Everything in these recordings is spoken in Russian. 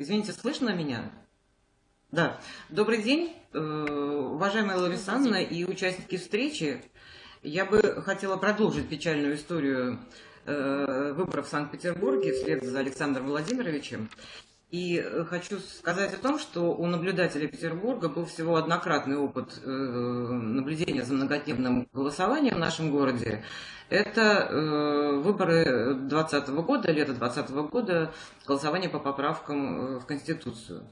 Извините, слышно меня? Да. Добрый день, э, уважаемая Ларисанна и участники встречи. Я бы хотела продолжить печальную историю э, выборов в Санкт-Петербурге вслед за Александром Владимировичем. И э, хочу сказать о том, что у наблюдателя Петербурга был всего однократный опыт наблюдения за многодневным голосованием в нашем городе. Это выборы 2020 года, лето 2020 года, голосование по поправкам в Конституцию.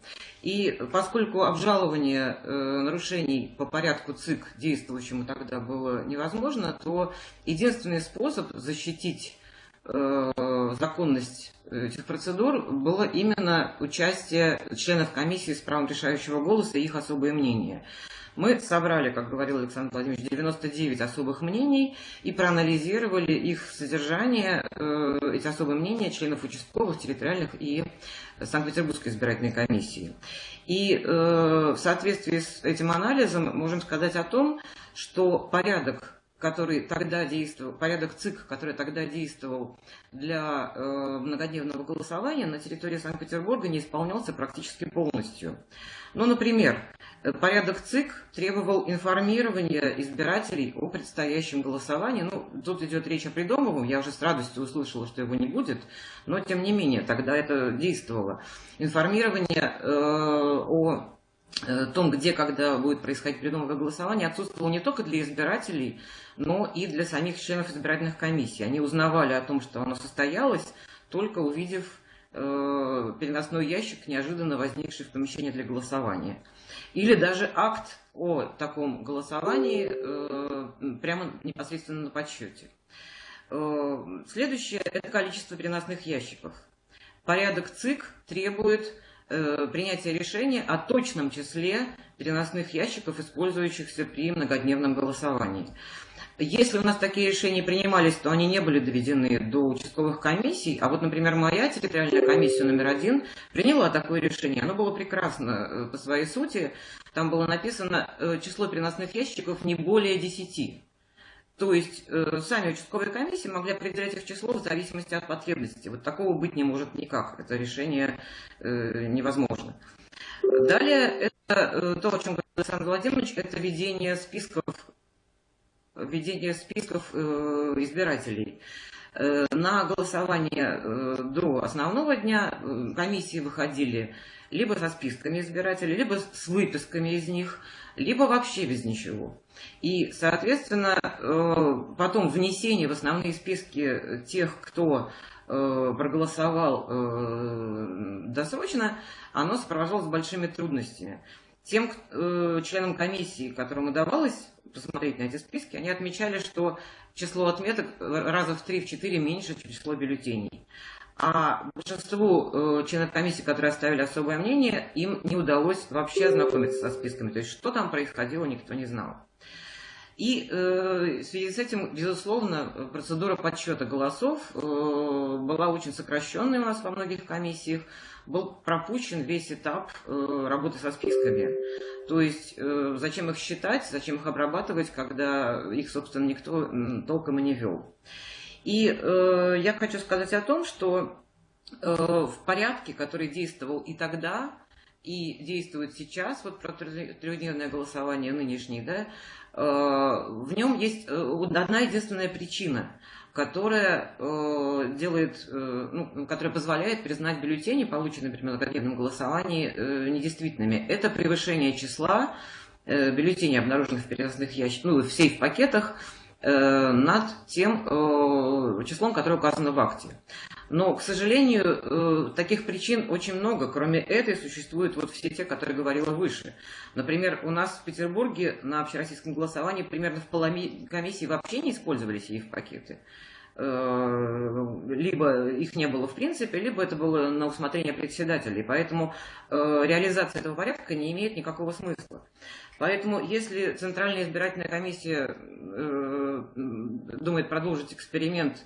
И поскольку обжалование нарушений по порядку ЦИК действующему тогда было невозможно, то единственный способ защитить законность этих процедур было именно участие членов комиссии с правом решающего голоса и их особое мнение. Мы собрали, как говорил Александр Владимирович, 99 особых мнений и проанализировали их содержание, э, эти особые мнения членов участковых, территориальных и Санкт-Петербургской избирательной комиссии. И э, в соответствии с этим анализом можем сказать о том, что порядок который тогда действовал, порядок ЦИК, который тогда действовал для э, многодневного голосования на территории Санкт-Петербурга не исполнялся практически полностью. Ну, например, порядок ЦИК требовал информирования избирателей о предстоящем голосовании. Ну, тут идет речь о придумывом, я уже с радостью услышала, что его не будет, но тем не менее, тогда это действовало. Информирование э, о Э, том, где, когда будет происходить придумывое голосование, отсутствовало не только для избирателей, но и для самих членов избирательных комиссий. Они узнавали о том, что оно состоялось, только увидев э, переносной ящик, неожиданно возникший в помещении для голосования. Или даже акт о таком голосовании э, прямо непосредственно на подсчете. Э, следующее – это количество переносных ящиков. Порядок ЦИК требует Э, принятия решения о точном числе переносных ящиков, использующихся при многодневном голосовании. Если у нас такие решения принимались, то они не были доведены до участковых комиссий. А вот, например, моя территориальная комиссия номер один приняла такое решение. Оно было прекрасно э, по своей сути. Там было написано э, число переносных ящиков не более 10. То есть э, сами участковые комиссии могли определять их число в зависимости от потребностей. Вот такого быть не может никак. Это решение э, невозможно. Далее, это э, то, о чем говорил Александр Владимирович, это ведение списков, ведение списков э, избирателей. Э, на голосование э, до основного дня комиссии выходили либо со списками избирателей, либо с выписками из них, либо вообще без ничего. И, соответственно, потом внесение в основные списки тех, кто проголосовал досрочно, оно сопровождалось большими трудностями. Тем членам комиссии, которым удавалось посмотреть на эти списки, они отмечали, что число отметок раза в 3-4 меньше, чем число бюллетеней. А большинству э, членов комиссии, которые оставили особое мнение, им не удалось вообще ознакомиться со списками. То есть, что там происходило, никто не знал. И э, в связи с этим, безусловно, процедура подсчета голосов э, была очень сокращенной у нас во многих комиссиях. Был пропущен весь этап э, работы со списками. То есть, э, зачем их считать, зачем их обрабатывать, когда их, собственно, никто толком и не вел. И э, я хочу сказать о том, что э, в порядке, который действовал и тогда, и действует сейчас, вот про трехдневное голосование нынешнее, да, Э, в нем есть э, одна единственная причина, которая э, делает, ну, которая позволяет признать бюллетени, полученные при многодневном голосовании, недействительными. Это превышение числа бюллетеней, обнаруженных в переносных ящиках, ну, в сейф-пакетах, над тем числом, которое указано в акте. Но, к сожалению, э, таких причин очень много. Кроме этой существуют вот все те, которые говорила выше. Например, у нас в Петербурге на общероссийском голосовании примерно в половине комиссии вообще не использовались их пакеты э, либо их не было в принципе, либо это было на усмотрение председателей. Поэтому э, реализация этого порядка не имеет никакого смысла. Поэтому, если Центральная избирательная комиссия думает продолжить эксперимент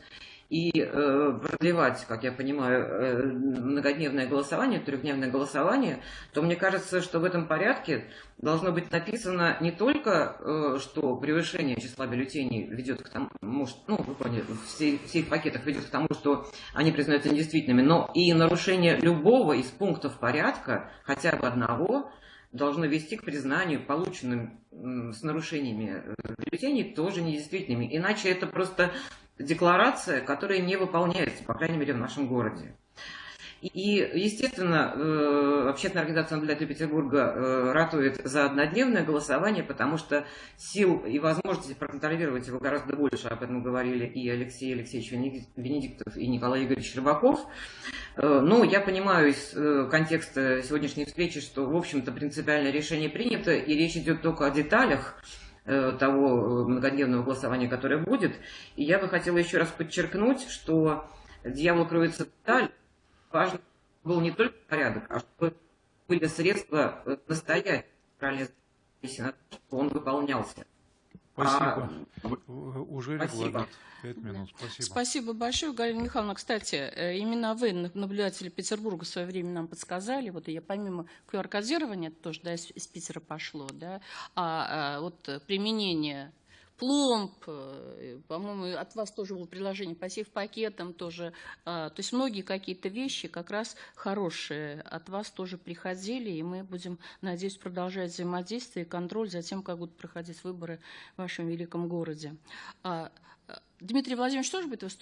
и э, продлевать, как я понимаю, э, многодневное голосование, трехдневное голосование, то мне кажется, что в этом порядке должно быть написано не только, э, что превышение числа бюллетеней ведет к тому, может, ну, вы поняли, все, все их пакетах ведет к тому, что они признаются недействительными, но и нарушение любого из пунктов порядка, хотя бы одного, должно вести к признанию полученным с нарушениями э, бюллетеней тоже недействительными. Иначе это просто декларация, которая не выполняется, по крайней мере, в нашем городе. И, естественно, э, общественная организация наблюдателей Петербурга э, ратует за однодневное голосование, потому что сил и возможностей проконтролировать его гораздо больше. Об этом говорили и Алексей Алексеевич Венедиктов, и Николай Игоревич Рыбаков. Э, но я понимаю из контекста сегодняшней встречи, что, в общем-то, принципиальное решение принято, и речь идет только о деталях того многодневного голосования, которое будет. И я бы хотела еще раз подчеркнуть, что дьявол кроется в деталь важно был не только порядок, а чтобы были средства э, настоять правильно, чтобы он выполнялся. Спасибо. А, Уже регламент. Пять минут. Спасибо. Спасибо большое, Галина Михайловна. Кстати, э, именно вы, наблюдатели Петербурга, в свое время нам подсказали, вот я помимо QR-кодирования, это тоже да, из, из Питера пошло, да, а, а вот применение пломб, э, по-моему, от вас тоже было предложение по пакетам тоже. А, то есть многие какие-то вещи как раз хорошие от вас тоже приходили, и мы будем, надеюсь, продолжать взаимодействие и контроль за тем, как будут проходить выборы в вашем великом городе. А, э, Дмитрий Владимирович тоже будет выступать?